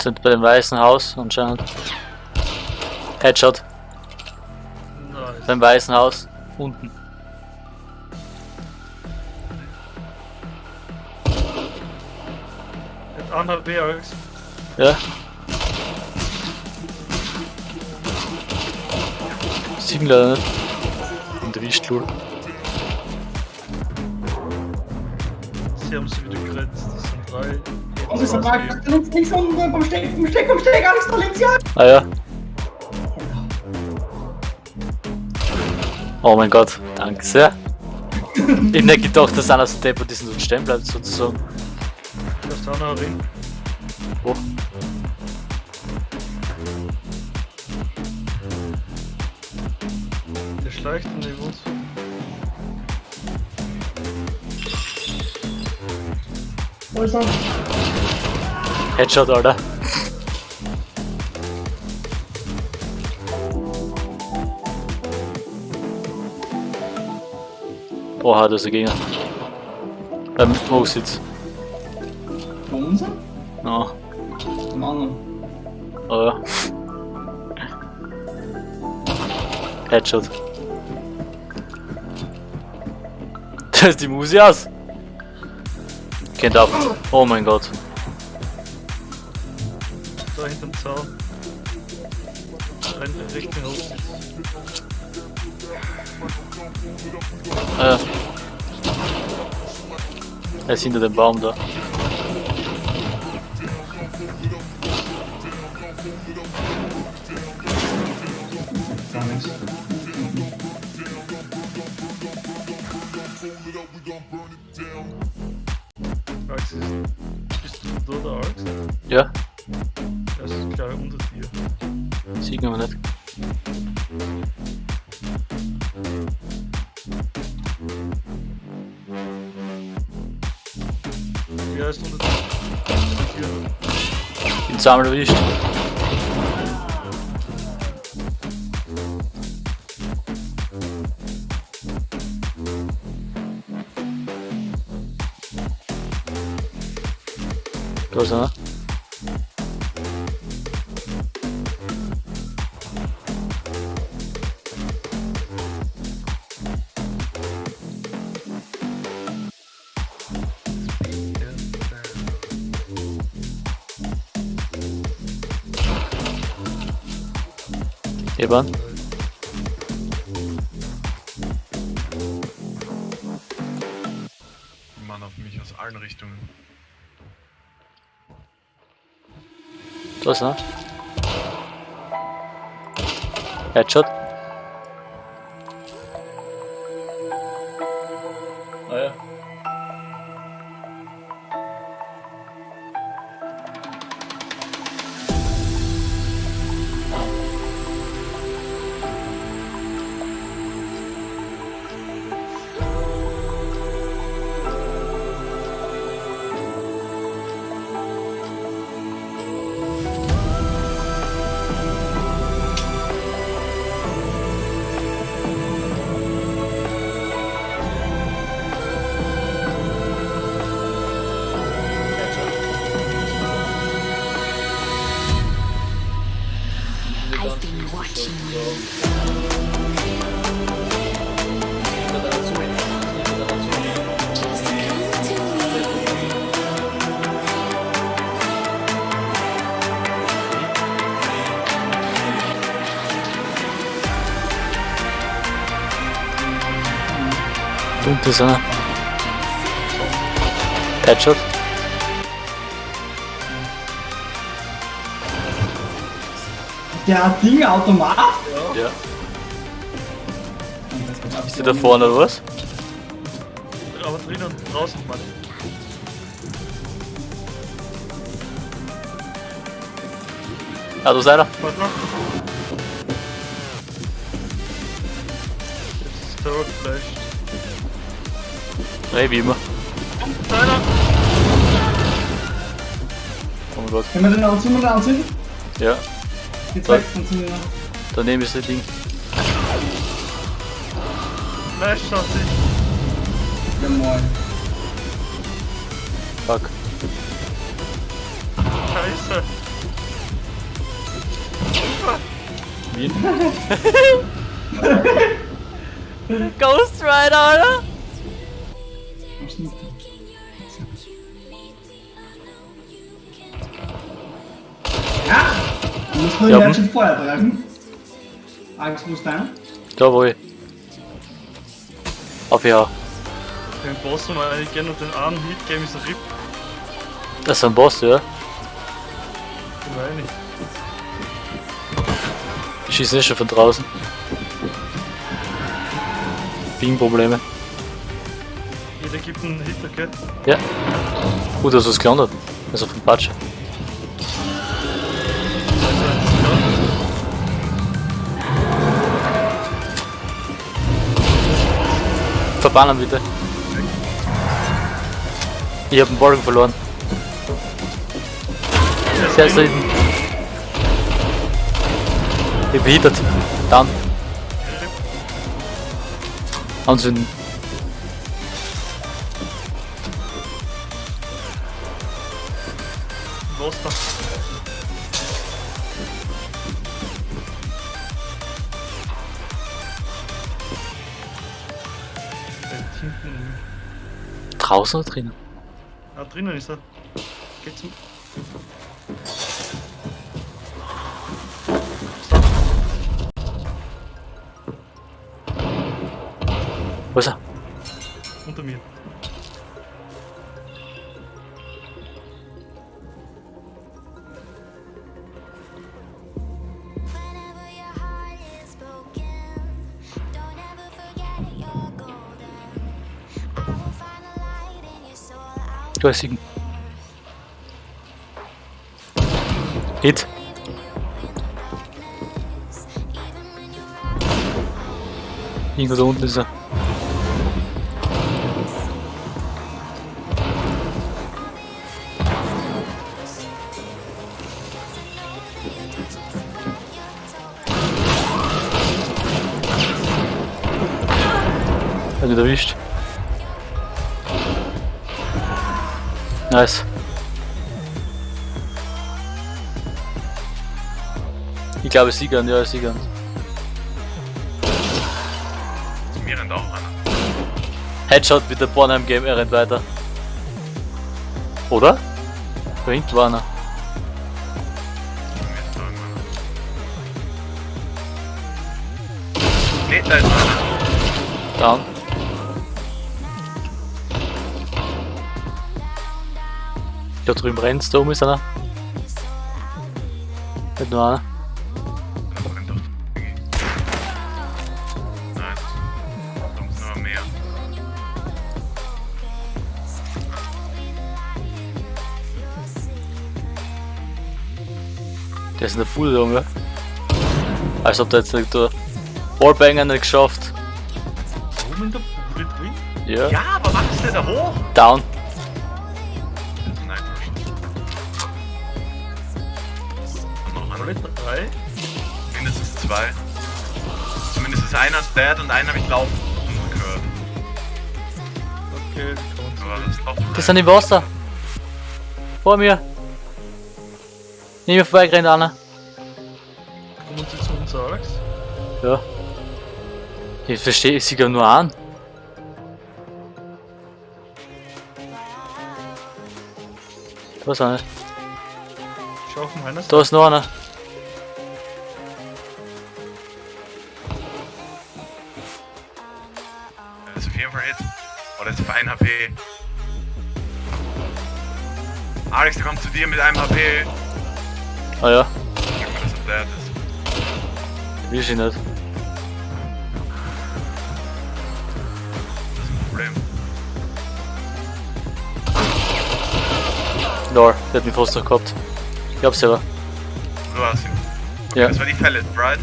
Sind bei dem weißen Haus anscheinend. Headshot. Nice. Beim weißen Haus. Unten. Mit anderthalb B, Alex. Ja. Sieben leider nicht. Und Wischstuhl. Sie haben sie wieder gerettet. Das sind drei. Und ich sag, links, links unten beim Steck, beim Steck, beim Steck, Alex, da links, ja! Ah ja. Oh mein Gott, danke sehr. Ich hab nicht gedacht, dass einer so deppert ist und stehen bleibt sozusagen. Da ist auch noch ein Ring. Wo? Der schleicht und ich muss. Wo ist er? Headshot, Alter. Oha, da ist ein Gegner. Beim Hochsitz. Bei uns? Ja, Am anderen. oh ja. Headshot. Da ist die Musi aus. Ab. Oh mein Gott. Da hinterm Zaun. Rennt Richtung Hochsitz. Äh. Er ist hinter dem Baum da. Gar nichts. Dir. sieht man nicht. Ja, er ist unter dir. Hier. Eban. Mann auf mich aus allen Richtungen. Da ist einer. Headshot. Und da ist einer. Headshot. Der hat Dinge Automat? Ja. Ist der da vorne oder was? Aber drinnen und draußen, Mann. Ah, da ist einer. Warte noch. Jetzt ist der Flash. Ey, wie immer. Oh mein Gott. Können wir den anziehen, zünden oder anzünden? Ja. Jetzt weg von zünden. Daneben ist das Ding. Flash auf dich. Ja moin. Fuck. Scheiße. Wien? Ghost Rider, oder? Nicht? Ja! Du musst nur Ja, den schon vorher treffen. Ist deiner? Da wo ich. Auf ja. Den Boss wir eigentlich gerne und den einen Hit geben ist ein RIP. Das ist ein Boss, ja. Den meine ich. Die schießen eh schon von draußen. Ping-Probleme. Jeder gibt einen Hit, okay? Ja. Gut, dass du es gelandet. Also vom Patsche. Verbannen bitte. Ich hab den Balken verloren. Da hinten. Ich bin behindert. Dann. Anzünden. Was da? Draußen oder drinnen? Ah, drinnen ist er. Geht's zum. Wo ist er? Unter mir. I'll Du hast ihn. Hit. Irgendwo da unten ist er. Ihn erwischt. Nice. Ich glaube Siegern, ja Siegern. Mir rennt auch einer. Headshot mit der Bornheim Game, er rennt weiter. Oder? Da hinten war einer. Nee, da ist einer. Down. Da drüben brennt's, da oben ist einer. Nicht nur einer. Der ist in der Bude, Junge. Als ob der jetzt nicht der Wallbanger nicht geschafft. Oben in der Bude drin? Ja. Ja, aber was ist denn da hoch? Down. Drei? Mindestens zwei. Zumindest ist einer dead und einen habe ich laufen gehört. Okay, die das laufen. Das sind im Wasser. Vor mir. Neben mir vorbeigerannt einer. Kommen sie zu uns, Alex? Ja. Ich verstehe, ich sehe nur an. Da ist einer. Schau auf meiner Seite. Da ist noch einer. Oh, das ist auf 1 HP. Alex, der kommt zu dir mit einem HP. Ah ja, Sag mal, dass er dead ist. will ich nicht. Das ist ein Problem. Lol, der hat mich fast noch gehabt. Ich hab's selber. Du hast ihn. Ja. Das war die Pellet, right?